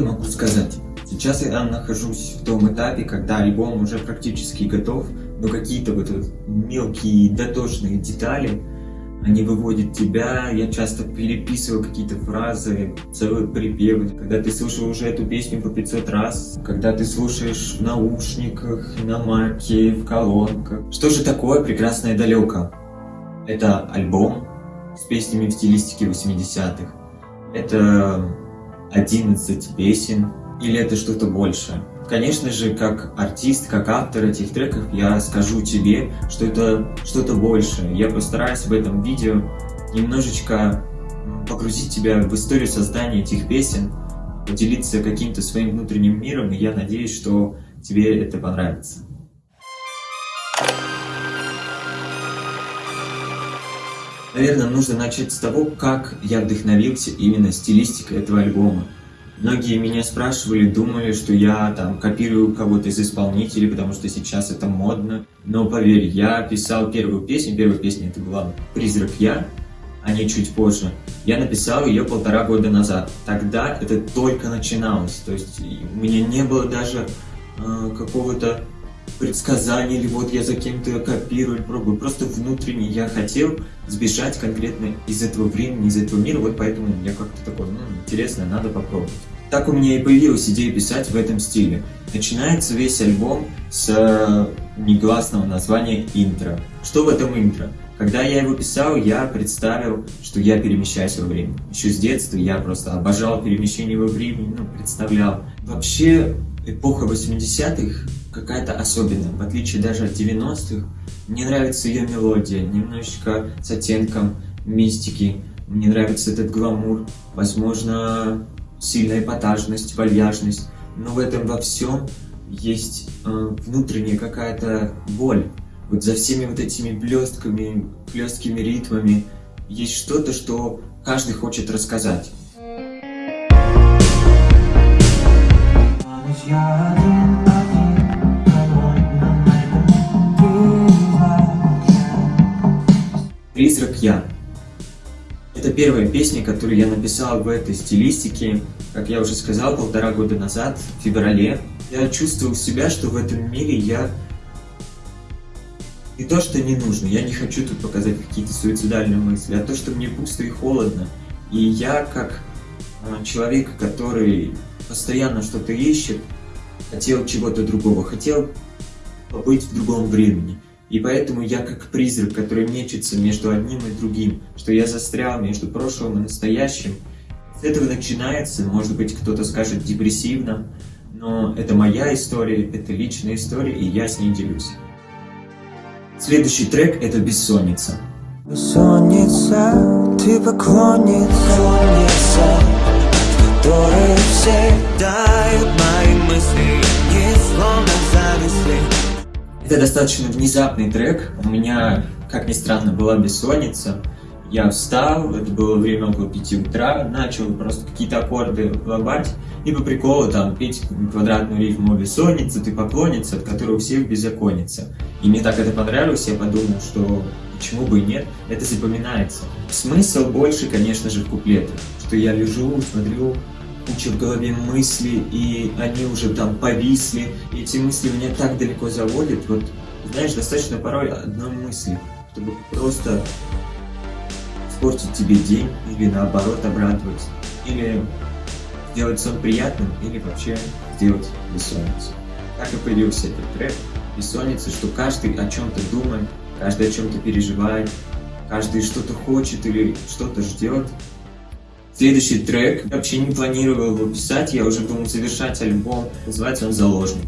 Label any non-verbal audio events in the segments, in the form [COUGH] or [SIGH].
могу сказать? Сейчас я нахожусь в том этапе, когда альбом уже практически готов, но какие-то вот мелкие дотошные детали, они выводят тебя, я часто переписываю какие-то фразы, целые припевы. Когда ты слушал уже эту песню по 500 раз, когда ты слушаешь в наушниках, на маке, в колонках. Что же такое «Прекрасное далеко»? Это альбом с песнями в стилистике 80-х. Это 11 песен, или это что-то большее? Конечно же, как артист, как автор этих треков, я скажу тебе, что это что-то большее. Я постараюсь в этом видео немножечко погрузить тебя в историю создания этих песен, поделиться каким-то своим внутренним миром, и я надеюсь, что тебе это понравится. Наверное, нужно начать с того, как я вдохновился именно стилистикой этого альбома. Многие меня спрашивали, думали, что я там копирую кого-то из исполнителей, потому что сейчас это модно. Но поверь, я писал первую песню, первая песня это была «Призрак я», а не чуть позже. Я написал ее полтора года назад. Тогда это только начиналось, то есть у меня не было даже э, какого-то предсказания, или вот я за кем-то копирую, пробую. Просто внутренне я хотел сбежать конкретно из этого времени, из этого мира, вот поэтому я как-то такой, ну, интересно, надо попробовать. Так у меня и появилась идея писать в этом стиле. Начинается весь альбом с э, негласного названия «Интро». Что в этом интро? Когда я его писал, я представил, что я перемещаюсь во времени. Еще с детства я просто обожал перемещение во времени, ну, представлял. Вообще, эпоха 80-х какая-то особенная, в отличие даже от 90-х. Мне нравится ее мелодия, немножечко с оттенком мистики. Мне нравится этот гламур. Возможно, сильная эпатажность, вальяжность, но в этом во всем есть э, внутренняя какая-то боль. Вот за всеми вот этими блестками, хлесткими ритмами есть что-то, что каждый хочет рассказать. Призрак я. Это первая песня, которую я написал в этой стилистике, как я уже сказал, полтора года назад, в феврале. Я чувствовал себя, что в этом мире я не то, что не нужно, я не хочу тут показать какие-то суицидальные мысли, а то, что мне пусто и холодно. И я, как а, человек, который постоянно что-то ищет, хотел чего-то другого, хотел побыть в другом времени. И поэтому я как призрак, который мечется между одним и другим, что я застрял между прошлым и настоящим. С этого начинается, может быть, кто-то скажет депрессивно, но это моя история, это личная история, и я с ней делюсь. Следующий трек — это «Бессонница». Бессонница, ты поклонница, которой все дают мои мысли, не словно зависли. Это достаточно внезапный трек. У меня, как ни странно, была бессонница. Я встал, это было время около 5 утра, начал просто какие-то аккорды лобать и по приколу там петь квадратную рифму «Бессонница, ты поклонница, от которой у всех беззаконница». И мне так это понравилось, я подумал, что почему бы и нет, это запоминается. Смысл больше, конечно же, в куплетах, что я лежу, смотрю, куча в голове мысли, и они уже там повисли, и эти мысли меня так далеко заводят, вот, знаешь, достаточно порой одной мысли, чтобы просто испортить тебе день, или наоборот обрадовать, или сделать сон приятным, или вообще сделать бессонницу. Так и появился этот трек «Бессонница», что каждый о чем-то думает, каждый о чем-то переживает, каждый что-то хочет или что-то ждет, Следующий трек, вообще не планировал его писать, я уже думал завершать альбом, называется он «Заложник».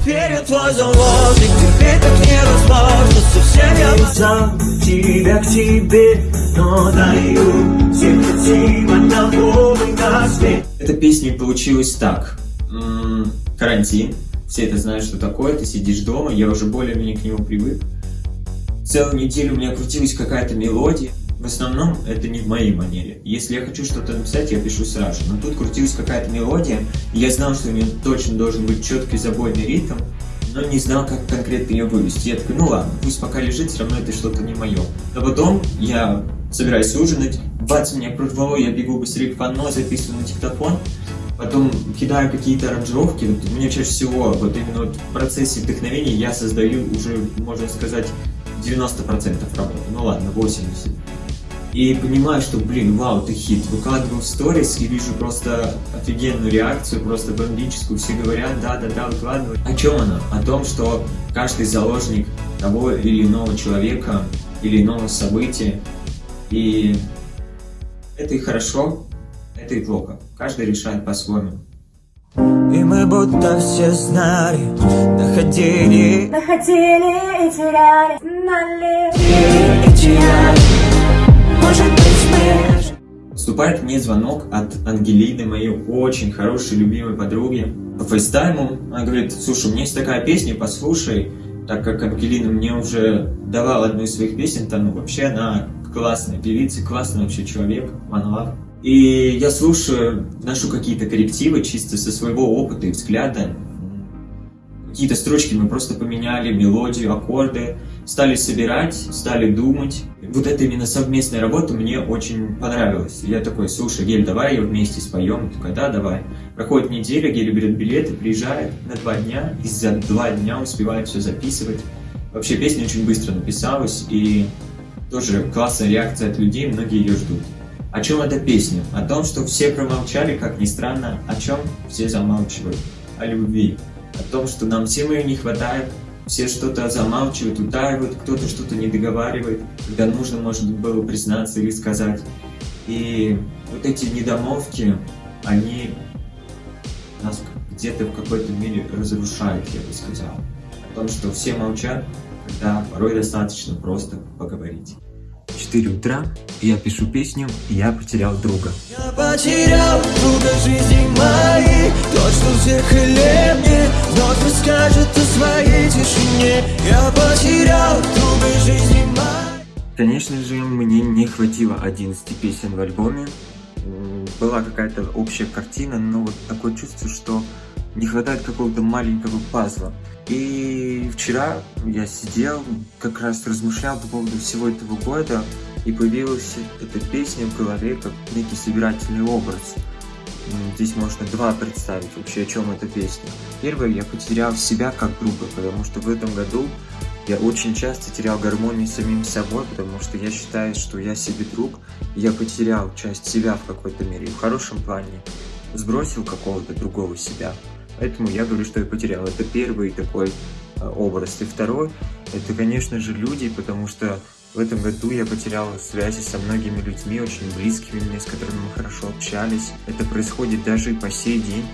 Теперь я твой заложник, теперь так невозможно, совсем я сам тебя к тебе, но даю всем хотим одного на свет. Эта песня получилась так, М -м, карантин, все это знают, что такое, ты сидишь дома, я уже более-менее к нему привык. Целую неделю у меня крутилась какая-то мелодия, в основном это не в моей манере. Если я хочу что-то написать, я пишу сразу. Но тут крутилась какая-то мелодия, и я знал, что у нее точно должен быть четкий забойный ритм, но не знал, как конкретно ее вывести. Я такой, ну ладно, пусть пока лежит, все равно это что-то не мое. Но потом я собираюсь ужинать, бац, меня прорвало, я бегу быстрее к панно, записываю на диктофон, потом кидаю какие-то аранжировки, вот меня чаще всего вот именно вот в процессе вдохновения я создаю уже, можно сказать, 90% работы, ну ладно, 80%. И понимаю, что, блин, вау, ты хит. Выкладываю в сторис и вижу просто офигенную реакцию, просто бомбическую. Все говорят, да-да-да, выкладывай. О чем она? О том, что каждый заложник того или иного человека, или иного события. И это и хорошо, это и плохо. Каждый решает по-своему. И мы будто все знали, находили, находили и теряли, знали и теряли. Поступает мне звонок от Ангелины, моей очень хорошей, любимой подруги. По фейстайму она говорит, слушай, у меня есть такая песня, послушай. Так как Ангелина мне уже давала одну из своих песен, там ну, вообще она классная певица, классный вообще человек, one И я слушаю, ношу какие-то коррективы чисто со своего опыта и взгляда. Какие-то строчки мы просто поменяли, мелодию, аккорды, стали собирать, стали думать. Вот эта именно совместная работа мне очень понравилась. Я такой, слушай, Гель, давай ее вместе споем. Я такой, да, давай. Проходит неделя, Гель берет билеты, приезжает на два дня, и за два дня успевает все записывать. Вообще песня очень быстро написалась, и тоже классная реакция от людей, многие ее ждут. О чем эта песня? О том, что все промолчали, как ни странно, о чем все замалчивают. О любви о том, что нам всем ее не хватает, все что-то замалчивают, утаивают, кто-то что-то не договаривает, когда нужно, может было признаться или сказать. И вот эти недомовки, они нас где-то в какой-то мере разрушают, я бы сказал. О том, что все молчат, когда порой достаточно просто поговорить. 4 утра, я пишу песню «Я потерял друга». Я потерял друга жизни моей, тот, что в зеркале мне вновь расскажет о своей тишине. Я потерял друга жизни моей. Конечно же, мне не хватило 11 песен в альбоме. Была какая-то общая картина, но вот такое чувство, что не хватает какого-то маленького пазла. И вчера я сидел, как раз размышлял по поводу всего этого года, и появилась эта песня в голове как некий собирательный образ. Здесь можно два представить вообще, о чем эта песня. Первое, я потерял себя как друга, потому что в этом году я очень часто терял гармонию с самим собой, потому что я считаю, что я себе друг, и я потерял часть себя в какой-то мере, в хорошем плане сбросил какого-то другого себя. Поэтому я говорю, что я потерял. Это первый такой э, образ. И второй, это, конечно же, люди, потому что в этом году я потерял связи со многими людьми, очень близкими мне, с которыми мы хорошо общались. Это происходит даже и по сей день,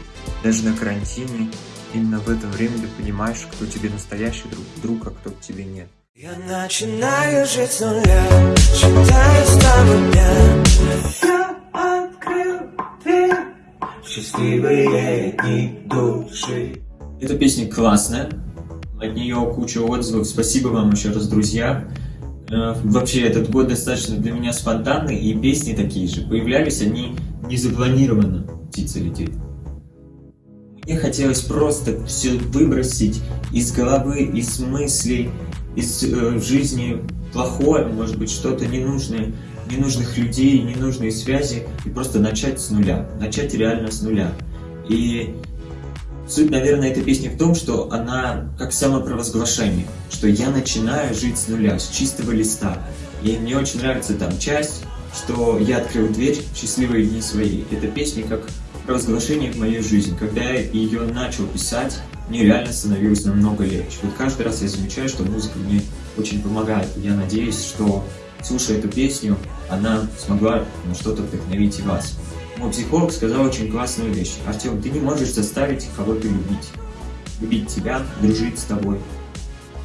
даже на карантине. Именно в это время ты понимаешь, кто тебе настоящий друг, друг а кто тебе нет. Я начинаю жить с нуля, считаю с того дня. Счастливые дни души. Эта песня классная, от нее куча отзывов. Спасибо вам еще раз, друзья. Э, вообще, этот год достаточно для меня спонтанный, и песни такие же. Появлялись они не запланированно. Птица летит. Мне хотелось просто все выбросить из головы, из мыслей, из э, жизни плохое, может быть, что-то ненужное, ненужных людей, ненужные связи, и просто начать с нуля, начать реально с нуля. И Суть, наверное, этой песни в том, что она как самопровозглашение, что я начинаю жить с нуля, с чистого листа. И мне очень нравится там часть, что я открыл дверь счастливые дни свои. Эта песня как провозглашение в моей жизни. Когда я ее начал писать, мне реально становилось намного легче. Вот каждый раз я замечаю, что музыка мне очень помогает. Я надеюсь, что слушая эту песню, она смогла на что-то вдохновить и вас. Мой психолог сказал очень классную вещь. Артем, ты не можешь заставить кого-то любить. Любить тебя, дружить с тобой.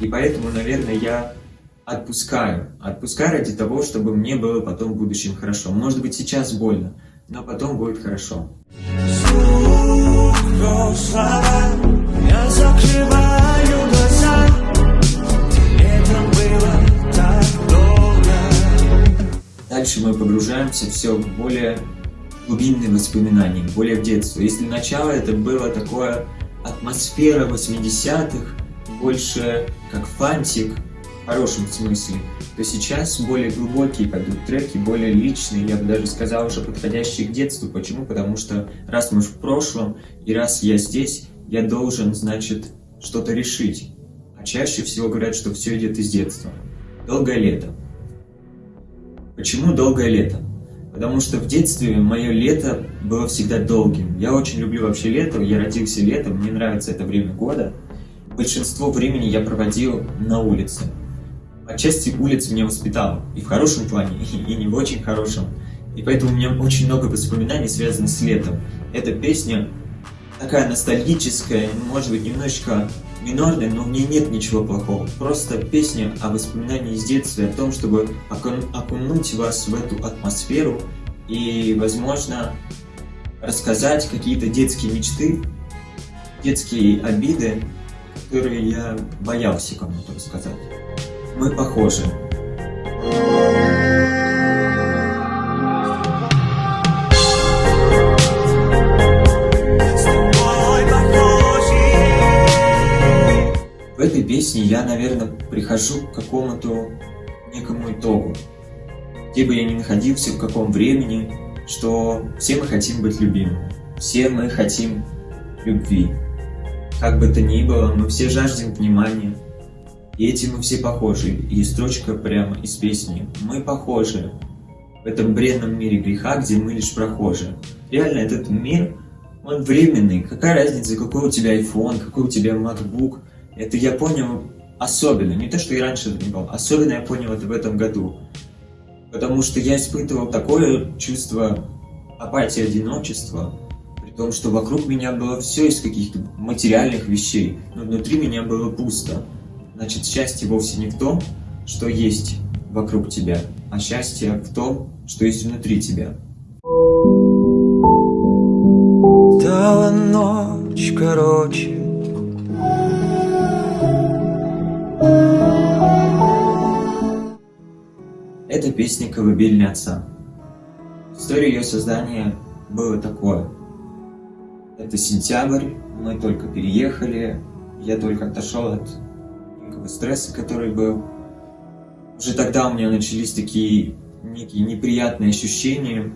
И поэтому, наверное, я отпускаю. Отпускаю ради того, чтобы мне было потом в будущем хорошо. Может быть, сейчас больно, но потом будет хорошо. Я Дальше мы погружаемся все более глубинные воспоминания, более в детство. Если начало это было такое атмосфера 80-х, больше как фантик, в хорошем смысле, то сейчас более глубокие пойдут треки, более личные, я бы даже сказал, уже подходящие к детству. Почему? Потому что раз мы в прошлом, и раз я здесь, я должен, значит, что-то решить. А чаще всего говорят, что все идет из детства. Долгое лето. Почему долгое лето? Потому что в детстве мое лето было всегда долгим. Я очень люблю вообще лето, я родился летом, мне нравится это время года. Большинство времени я проводил на улице. Отчасти улица меня воспитала, и в хорошем плане, [LAUGHS] и не в очень хорошем. И поэтому у меня очень много воспоминаний связано с летом. Эта песня такая ностальгическая, может быть, немножечко минорная, но в ней нет ничего плохого. Просто песня о воспоминании из детства, о том, чтобы окунуть вас в эту атмосферу и, возможно, рассказать какие-то детские мечты, детские обиды, которые я боялся кому-то рассказать. Мы похожи. Этой песне я, наверное, прихожу к какому-то некому итогу. Где бы я ни находился, в каком времени, что все мы хотим быть любимыми. Все мы хотим любви. Как бы то ни было, мы все жаждем внимания. И этим мы все похожи. И строчка прямо из песни. Мы похожи в этом бренном мире греха, где мы лишь прохожие. Реально, этот мир, он временный. Какая разница, какой у тебя iPhone, какой у тебя MacBook – это я понял особенно, не то, что и раньше был, особенно я понял это в этом году. Потому что я испытывал такое чувство апатии, одиночества, при том, что вокруг меня было все из каких-то материальных вещей, но внутри меня было пусто. Значит, счастье вовсе не в том, что есть вокруг тебя, а счастье в том, что есть внутри тебя. Стала ночь короче Это песня «Колыбельная отца». История ее создания было такое. Это сентябрь, мы только переехали, я только отошел от стресса, который был. Уже тогда у меня начались такие некие неприятные ощущения.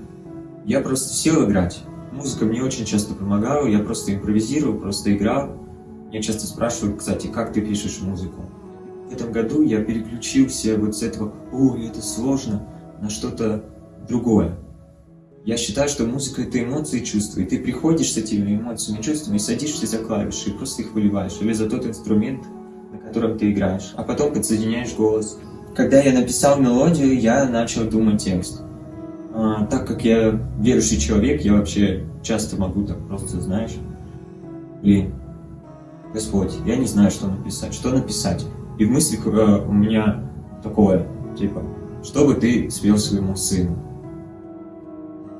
Я просто сел играть. Музыка мне очень часто помогала, я просто импровизировал, просто играл. Меня часто спрашивают, кстати, как ты пишешь музыку? В этом году я переключился вот с этого «Ой, это сложно» на что-то другое. Я считаю, что музыка — это эмоции и чувства, и ты приходишь с этими эмоциями и чувствами, садишься за клавиши и просто их выливаешь, или за тот инструмент, на котором ты играешь, а потом подсоединяешь голос. Когда я написал мелодию, я начал думать текст. А, так как я верующий человек, я вообще часто могу так просто, знаешь, блин, Господь, я не знаю, что написать, что написать. И в мыслях э, у меня такое, типа, что бы ты спел своему сыну?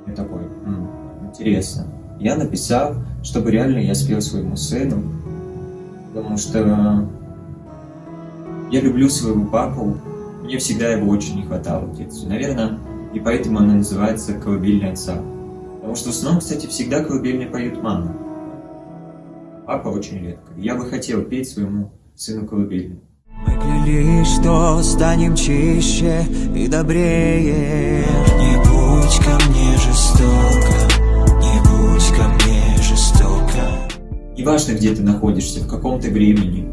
Я такой, М, интересно. Я написал, чтобы реально я спел своему сыну, потому что я люблю своего папу, мне всегда его очень не хватало в детстве. Наверное, и поэтому она называется «Колыбельная отца». Потому что в основном, кстати, всегда колыбельные поют мама. Папа очень редко. Я бы хотел петь своему сыну колыбельную. Клялись, что станем чище и добрее. Не будь ко мне жестоко, не будь ко мне жестоко. Неважно, где ты находишься, в каком ты времени,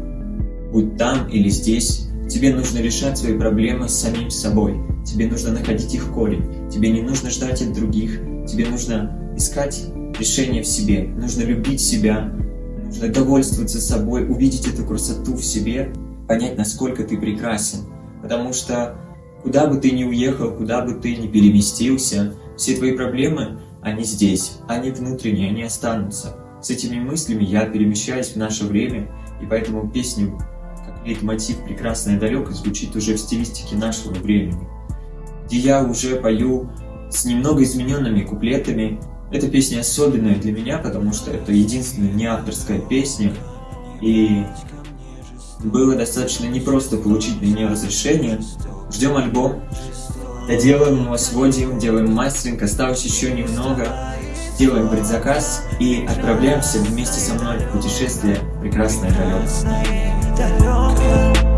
будь там или здесь, тебе нужно решать свои проблемы с самим собой. Тебе нужно находить их корень, тебе не нужно ждать от других, тебе нужно искать решение в себе, нужно любить себя, нужно довольствоваться собой, увидеть эту красоту в себе понять, насколько ты прекрасен. Потому что куда бы ты ни уехал, куда бы ты ни переместился, все твои проблемы, они здесь, они внутренние, они останутся. С этими мыслями я перемещаюсь в наше время, и поэтому песню, как лейтмотив «Прекрасная далеко» звучит уже в стилистике нашего времени, где я уже пою с немного измененными куплетами. Эта песня особенная для меня, потому что это единственная не авторская песня, и было достаточно непросто получить на нее разрешение. Ждем альбом, доделаем его, сводим, делаем мастеринг, осталось еще немного. Делаем предзаказ и отправляемся вместе со мной в путешествие прекрасное далеко.